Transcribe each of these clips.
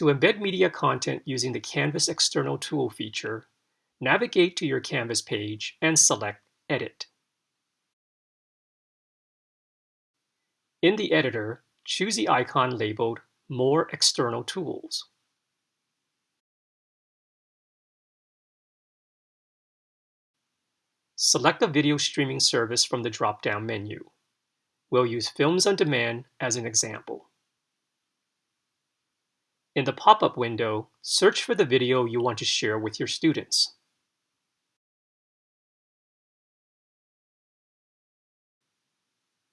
To embed media content using the Canvas External Tool feature, navigate to your Canvas page and select Edit. In the editor, choose the icon labeled More External Tools. Select a video streaming service from the drop-down menu. We'll use Films on Demand as an example. In the pop-up window, search for the video you want to share with your students.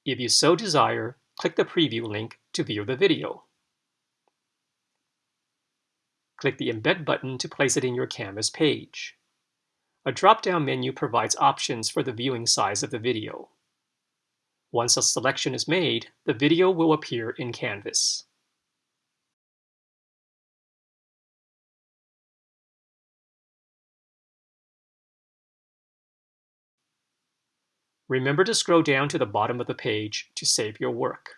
If you so desire, click the preview link to view the video. Click the Embed button to place it in your Canvas page. A drop-down menu provides options for the viewing size of the video. Once a selection is made, the video will appear in Canvas. Remember to scroll down to the bottom of the page to save your work.